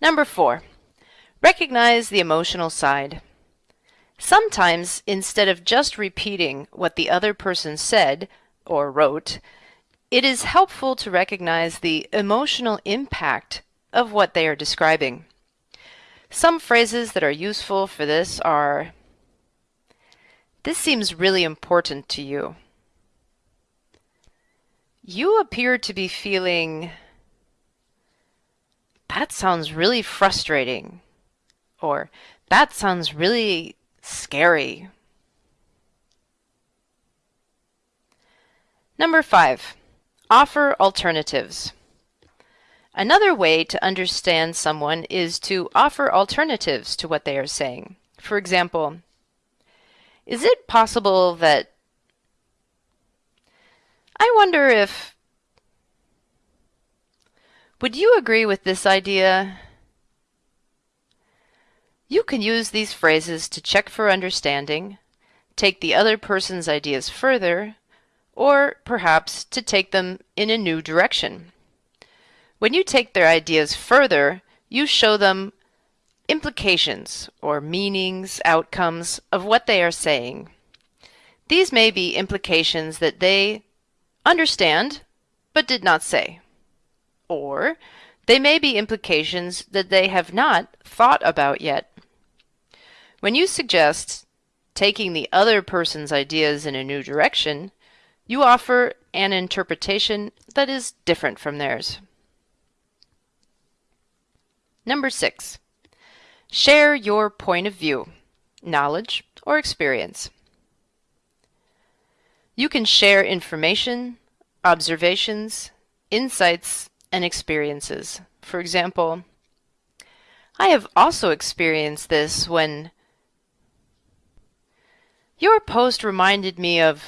Number four, recognize the emotional side. Sometimes, instead of just repeating what the other person said or wrote, it is helpful to recognize the emotional impact of what they are describing. Some phrases that are useful for this are, this seems really important to you. You appear to be feeling, that sounds really frustrating, or that sounds really scary. Number five, offer alternatives. Another way to understand someone is to offer alternatives to what they are saying. For example, is it possible that I wonder if would you agree with this idea? You can use these phrases to check for understanding, take the other person's ideas further, or perhaps to take them in a new direction. When you take their ideas further, you show them implications or meanings, outcomes of what they are saying. These may be implications that they understand but did not say. Or they may be implications that they have not thought about yet. When you suggest taking the other person's ideas in a new direction, you offer an interpretation that is different from theirs. Number six, share your point of view, knowledge, or experience. You can share information, observations, insights, and experiences. For example, I have also experienced this when your post reminded me of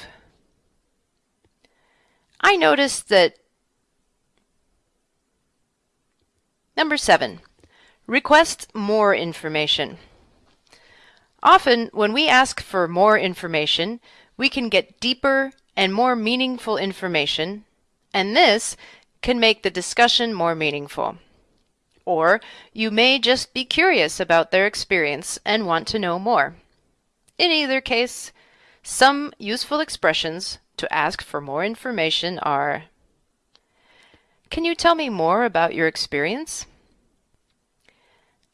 I noticed that Number seven, Request more information. Often, when we ask for more information, we can get deeper and more meaningful information, and this can make the discussion more meaningful. Or you may just be curious about their experience and want to know more. In either case, some useful expressions to ask for more information are Can you tell me more about your experience?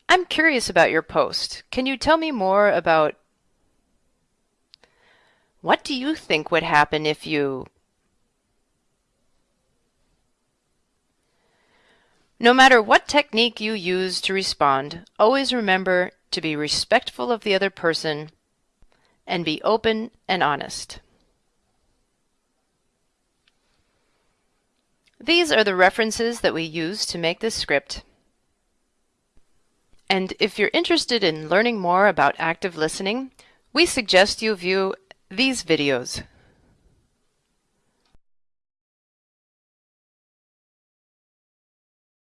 I'm curious about your post. Can you tell me more about what do you think would happen if you No matter what technique you use to respond, always remember to be respectful of the other person and be open and honest. These are the references that we use to make this script. And if you're interested in learning more about active listening, we suggest you view these videos.